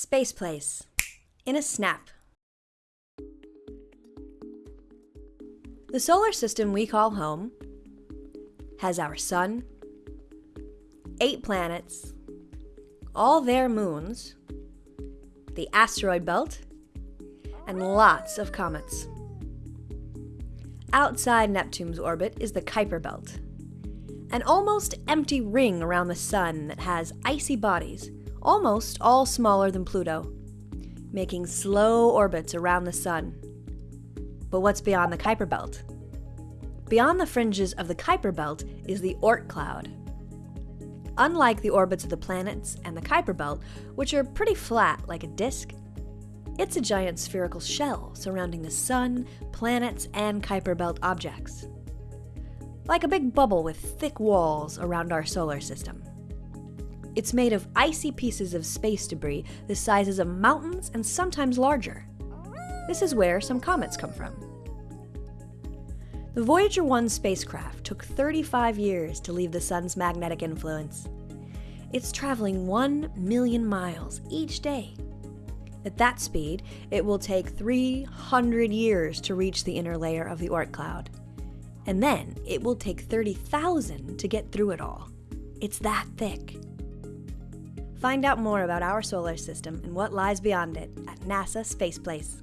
Space Place. In a snap. The solar system we call home has our sun, eight planets, all their moons, the asteroid belt, and lots of comets. Outside Neptune's orbit is the Kuiper Belt, an almost empty ring around the sun that has icy bodies, almost all smaller than Pluto, making slow orbits around the sun. But what's beyond the Kuiper Belt? Beyond the fringes of the Kuiper Belt is the Oort cloud. Unlike the orbits of the planets and the Kuiper Belt, which are pretty flat like a disk, it's a giant spherical shell surrounding the Sun, planets, and Kuiper Belt objects. Like a big bubble with thick walls around our solar system. It's made of icy pieces of space debris the sizes of mountains and sometimes larger. This is where some comets come from. The Voyager 1 spacecraft took 35 years to leave the Sun's magnetic influence. It's traveling 1 million miles each day at that speed, it will take 300 years to reach the inner layer of the Oort cloud. And then it will take 30,000 to get through it all. It's that thick. Find out more about our solar system and what lies beyond it at NASA Space Place.